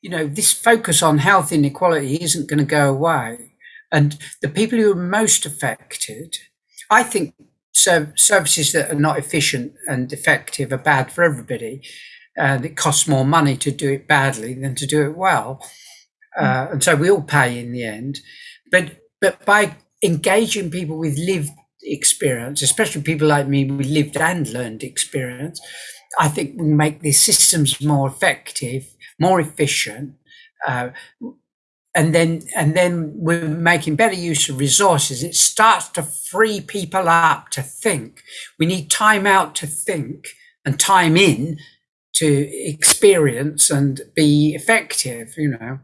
you know, this focus on health inequality isn't going to go away. And the people who are most affected, I think so services that are not efficient and effective are bad for everybody. And it costs more money to do it badly than to do it well. Uh, and so we all pay in the end. But but by engaging people with lived experience, especially people like me with lived and learned experience, I think we make these systems more effective, more efficient, uh, and then and then we're making better use of resources. It starts to free people up to think. We need time out to think and time in to experience and be effective. You know.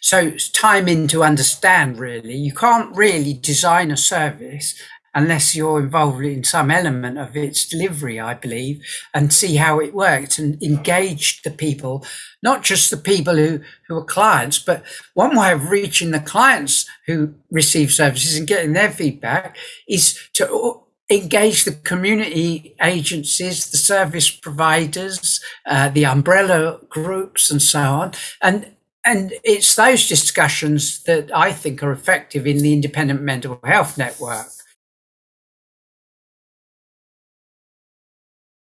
So it's time in to understand really. You can't really design a service unless you're involved in some element of its delivery, I believe, and see how it works and engage the people, not just the people who, who are clients, but one way of reaching the clients who receive services and getting their feedback is to engage the community agencies, the service providers, uh, the umbrella groups, and so on. And and it's those discussions that I think are effective in the independent mental health network